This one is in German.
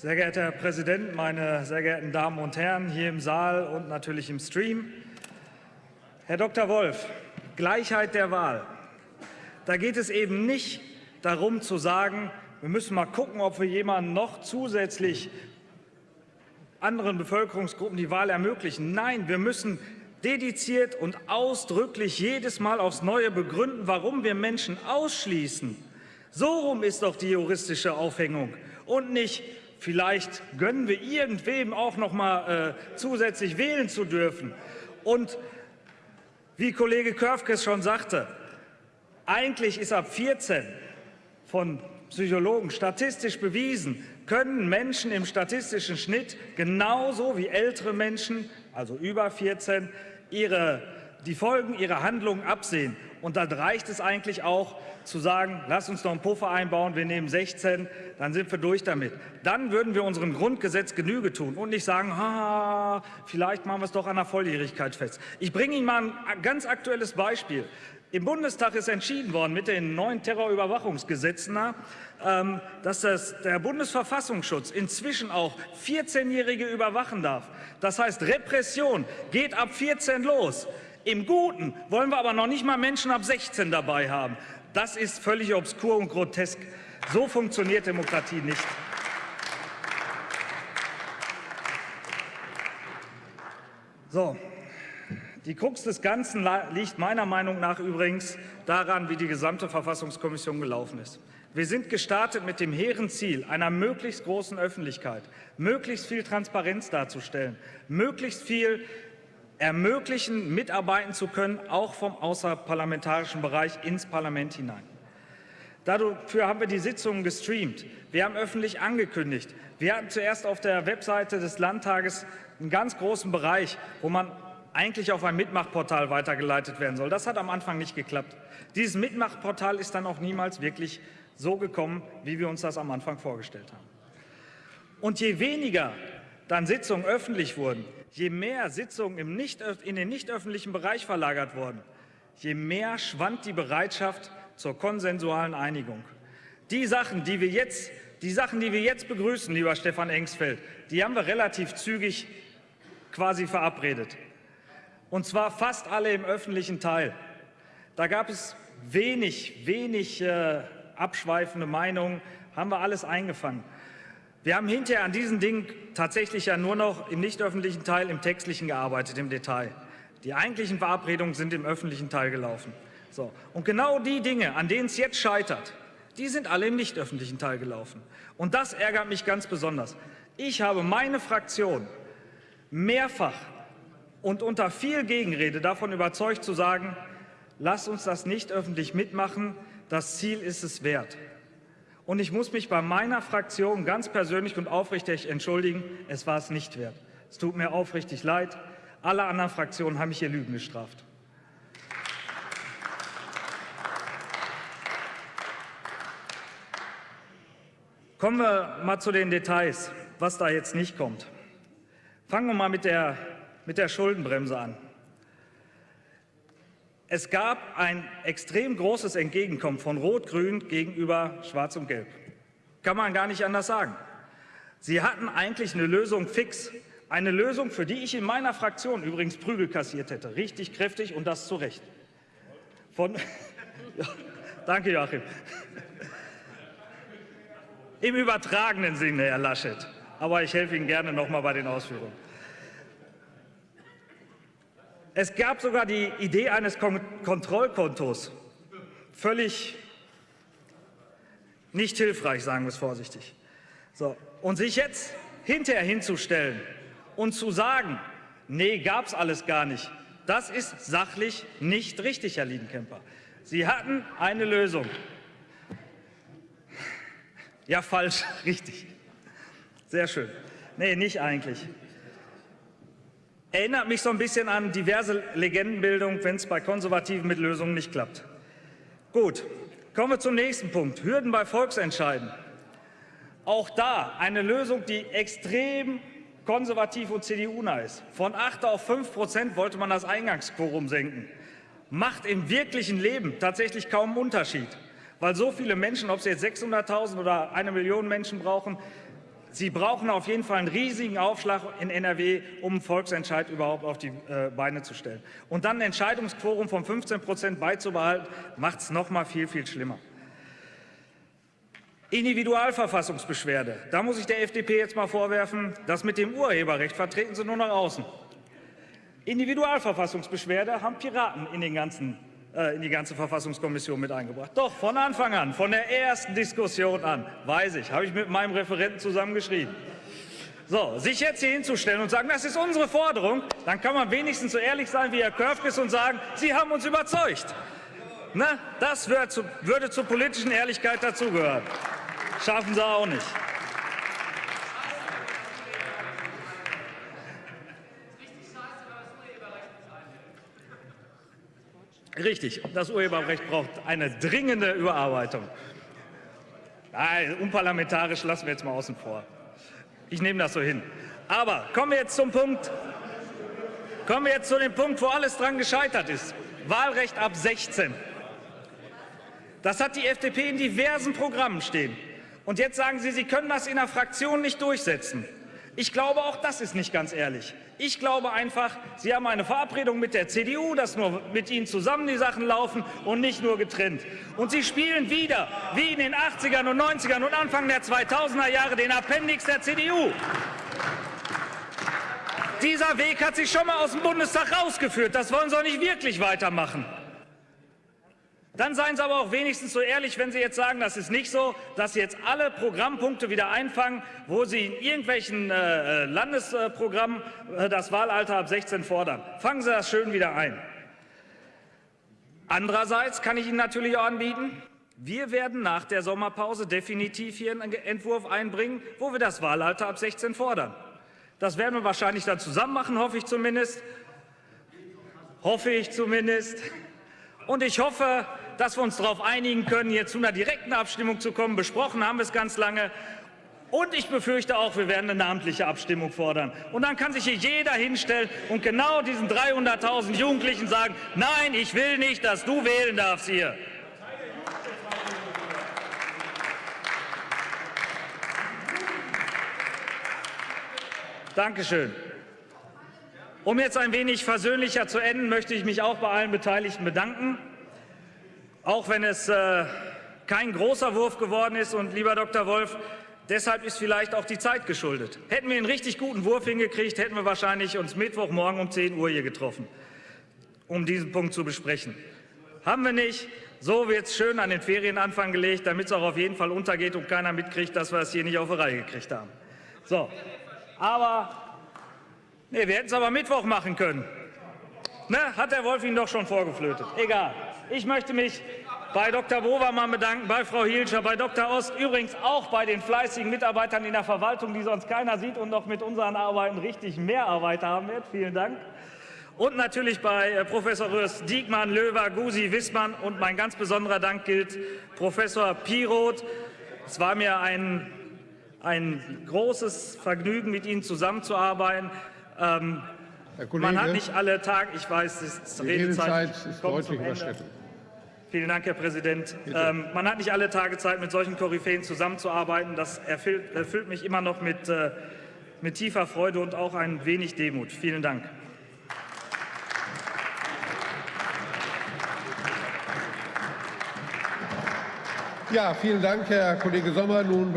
Sehr geehrter Herr Präsident, meine sehr geehrten Damen und Herren hier im Saal und natürlich im Stream. Herr Dr. Wolf, Gleichheit der Wahl. Da geht es eben nicht darum zu sagen, wir müssen mal gucken, ob wir jemanden noch zusätzlich anderen Bevölkerungsgruppen die Wahl ermöglichen. Nein, wir müssen dediziert und ausdrücklich jedes Mal aufs Neue begründen, warum wir Menschen ausschließen. So rum ist doch die juristische Aufhängung und nicht Vielleicht gönnen wir irgendwem auch noch mal äh, zusätzlich wählen zu dürfen. Und wie Kollege Körfkes schon sagte, eigentlich ist ab 14 von Psychologen statistisch bewiesen, können Menschen im statistischen Schnitt genauso wie ältere Menschen, also über 14, ihre, die Folgen ihrer Handlungen absehen. Und dann reicht es eigentlich auch, zu sagen, lass uns noch einen Puffer einbauen, wir nehmen 16, dann sind wir durch damit. Dann würden wir unserem Grundgesetz Genüge tun und nicht sagen, ha, vielleicht machen wir es doch an der Volljährigkeit fest. Ich bringe Ihnen mal ein ganz aktuelles Beispiel. Im Bundestag ist entschieden worden mit den neuen Terrorüberwachungsgesetzen, ähm, dass das, der Bundesverfassungsschutz inzwischen auch 14-Jährige überwachen darf. Das heißt, Repression geht ab 14 los. Im Guten wollen wir aber noch nicht mal Menschen ab 16 dabei haben. Das ist völlig obskur und grotesk. So funktioniert Demokratie nicht. So, die Krux des Ganzen liegt meiner Meinung nach übrigens daran, wie die gesamte Verfassungskommission gelaufen ist. Wir sind gestartet mit dem hehren Ziel einer möglichst großen Öffentlichkeit, möglichst viel Transparenz darzustellen, möglichst viel ermöglichen, mitarbeiten zu können, auch vom außerparlamentarischen Bereich ins Parlament hinein. Dafür haben wir die Sitzungen gestreamt. Wir haben öffentlich angekündigt. Wir hatten zuerst auf der Webseite des Landtages einen ganz großen Bereich, wo man eigentlich auf ein Mitmachportal weitergeleitet werden soll. Das hat am Anfang nicht geklappt. Dieses Mitmachportal ist dann auch niemals wirklich so gekommen, wie wir uns das am Anfang vorgestellt haben. Und je weniger dann Sitzungen öffentlich wurden, je mehr Sitzungen im nicht, in den nicht öffentlichen Bereich verlagert wurden, je mehr schwand die Bereitschaft zur konsensualen Einigung. Die Sachen, die wir jetzt, die Sachen, die wir jetzt begrüßen, lieber Stefan Engsfeld, die haben wir relativ zügig quasi verabredet. Und zwar fast alle im öffentlichen Teil. Da gab es wenig, wenig äh, abschweifende Meinungen, haben wir alles eingefangen. Wir haben hinterher an diesen Dingen tatsächlich ja nur noch im nicht öffentlichen Teil, im textlichen gearbeitet, im Detail. Die eigentlichen Verabredungen sind im öffentlichen Teil gelaufen. So. Und genau die Dinge, an denen es jetzt scheitert, die sind alle im nicht öffentlichen Teil gelaufen. Und das ärgert mich ganz besonders. Ich habe meine Fraktion mehrfach und unter viel Gegenrede davon überzeugt zu sagen, lasst uns das nicht öffentlich mitmachen, das Ziel ist es wert. Und ich muss mich bei meiner Fraktion ganz persönlich und aufrichtig entschuldigen, es war es nicht wert. Es tut mir aufrichtig leid. Alle anderen Fraktionen haben mich hier Lügen gestraft. Kommen wir mal zu den Details, was da jetzt nicht kommt. Fangen wir mal mit der, mit der Schuldenbremse an. Es gab ein extrem großes Entgegenkommen von Rot-Grün gegenüber Schwarz und Gelb. Kann man gar nicht anders sagen. Sie hatten eigentlich eine Lösung fix. Eine Lösung, für die ich in meiner Fraktion übrigens Prügel kassiert hätte. Richtig kräftig und das zu Recht. Von, ja, danke, Joachim. Im übertragenen Sinne, Herr Laschet. Aber ich helfe Ihnen gerne noch mal bei den Ausführungen. Es gab sogar die Idee eines Kon Kontrollkontos. Völlig nicht hilfreich, sagen wir es vorsichtig. So. Und sich jetzt hinterher hinzustellen und zu sagen, nee, gab es alles gar nicht, das ist sachlich nicht richtig, Herr Liedenkemper. Sie hatten eine Lösung. Ja, falsch, richtig. Sehr schön. Nee, nicht eigentlich. Erinnert mich so ein bisschen an diverse Legendenbildung, wenn es bei Konservativen mit Lösungen nicht klappt. Gut, kommen wir zum nächsten Punkt. Hürden bei Volksentscheiden. Auch da eine Lösung, die extrem konservativ und CDU-nah ist. Von 8 auf 5 Prozent wollte man das Eingangsquorum senken. Macht im wirklichen Leben tatsächlich kaum einen Unterschied. Weil so viele Menschen, ob sie jetzt 600.000 oder eine Million Menschen brauchen, Sie brauchen auf jeden Fall einen riesigen Aufschlag in NRW, um einen Volksentscheid überhaupt auf die äh, Beine zu stellen. Und dann ein Entscheidungsquorum von 15 Prozent beizubehalten, macht es noch mal viel, viel schlimmer. Individualverfassungsbeschwerde. Da muss ich der FDP jetzt mal vorwerfen, das mit dem Urheberrecht vertreten sie nur nach außen. Individualverfassungsbeschwerde haben Piraten in, den ganzen, in die ganze Verfassungskommission mit eingebracht. Doch, von Anfang an, von der ersten Diskussion an, weiß ich, habe ich mit meinem Referenten zusammengeschrieben. So, sich jetzt hier hinzustellen und sagen, das ist unsere Forderung, dann kann man wenigstens so ehrlich sein wie Herr Körfges und sagen, Sie haben uns überzeugt. Ne? Das zu, würde zur politischen Ehrlichkeit dazugehören. Schaffen Sie auch nicht. Richtig, das Urheberrecht braucht eine dringende Überarbeitung. Nein, unparlamentarisch lassen wir jetzt mal außen vor. Ich nehme das so hin. Aber kommen wir jetzt zum Punkt, kommen wir jetzt zu dem Punkt, wo alles dran gescheitert ist. Wahlrecht ab 16. Das hat die FDP in diversen Programmen stehen. Und jetzt sagen Sie, Sie können das in der Fraktion nicht durchsetzen. Ich glaube, auch das ist nicht ganz ehrlich. Ich glaube einfach, Sie haben eine Verabredung mit der CDU, dass nur mit Ihnen zusammen die Sachen laufen und nicht nur getrennt. Und Sie spielen wieder, wie in den 80ern und 90ern und Anfang der 2000er Jahre, den Appendix der CDU. Dieser Weg hat sich schon mal aus dem Bundestag rausgeführt. Das wollen Sie auch nicht wirklich weitermachen. Dann seien Sie aber auch wenigstens so ehrlich, wenn Sie jetzt sagen, das ist nicht so, dass Sie jetzt alle Programmpunkte wieder einfangen, wo Sie in irgendwelchen äh, äh Landesprogrammen äh, das Wahlalter ab 16 fordern. Fangen Sie das schön wieder ein. Andererseits kann ich Ihnen natürlich auch anbieten, wir werden nach der Sommerpause definitiv hier einen Entwurf einbringen, wo wir das Wahlalter ab 16 fordern. Das werden wir wahrscheinlich dann zusammen machen, hoffe ich zumindest. Hoffe ich zumindest. Und ich hoffe, dass wir uns darauf einigen können, hier zu einer direkten Abstimmung zu kommen. Besprochen haben wir es ganz lange. Und ich befürchte auch, wir werden eine namentliche Abstimmung fordern. Und dann kann sich hier jeder hinstellen und genau diesen 300.000 Jugendlichen sagen, nein, ich will nicht, dass du wählen darfst hier. Dankeschön. Um jetzt ein wenig versöhnlicher zu enden, möchte ich mich auch bei allen Beteiligten bedanken. Auch wenn es äh, kein großer Wurf geworden ist. Und lieber Dr. Wolf, deshalb ist vielleicht auch die Zeit geschuldet. Hätten wir einen richtig guten Wurf hingekriegt, hätten wir wahrscheinlich uns Mittwochmorgen um 10 Uhr hier getroffen, um diesen Punkt zu besprechen. Haben wir nicht. So wird es schön an den Ferienanfang gelegt, damit es auch auf jeden Fall untergeht und keiner mitkriegt, dass wir es hier nicht auf die Reihe gekriegt haben. So, aber nee, wir hätten es aber Mittwoch machen können. Ne, hat der Wolf Ihnen doch schon vorgeflötet. Egal. Ich möchte mich bei Dr. Bovermann bedanken, bei Frau Hielscher, bei Dr. Ost, übrigens auch bei den fleißigen Mitarbeitern in der Verwaltung, die sonst keiner sieht und noch mit unseren Arbeiten richtig mehr Arbeit haben wird. Vielen Dank. Und natürlich bei äh, Professor Rös, Diekmann, Löwer, Gusi, Wissmann und mein ganz besonderer Dank gilt Professor Piroth. Es war mir ein, ein großes Vergnügen, mit Ihnen zusammenzuarbeiten. Ähm, Kollege, Man hat nicht alle Tage, ich weiß, die Redezeit, Redezeit ist deutlich überschritten. Vielen Dank, Herr Präsident. Ähm, man hat nicht alle Tage Zeit, mit solchen Koryphäen zusammenzuarbeiten. Das erfüllt, erfüllt mich immer noch mit, äh, mit tiefer Freude und auch ein wenig Demut. Vielen Dank. Ja, vielen Dank, Herr Kollege Sommer. Nun